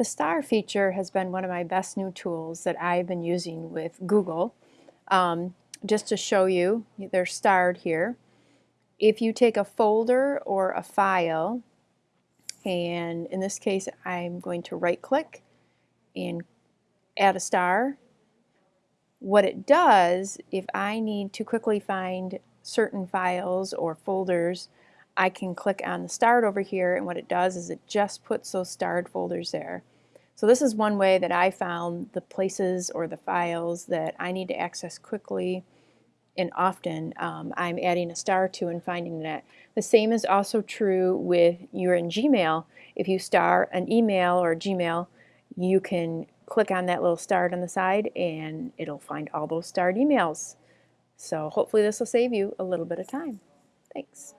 The star feature has been one of my best new tools that I've been using with Google. Um, just to show you, they're starred here. If you take a folder or a file, and in this case I'm going to right click and add a star, what it does, if I need to quickly find certain files or folders, I can click on the starred over here and what it does is it just puts those starred folders there. So this is one way that I found the places or the files that I need to access quickly and often um, I'm adding a star to and finding that. The same is also true with you're in Gmail. If you star an email or Gmail, you can click on that little star on the side and it'll find all those starred emails. So hopefully this will save you a little bit of time. Thanks.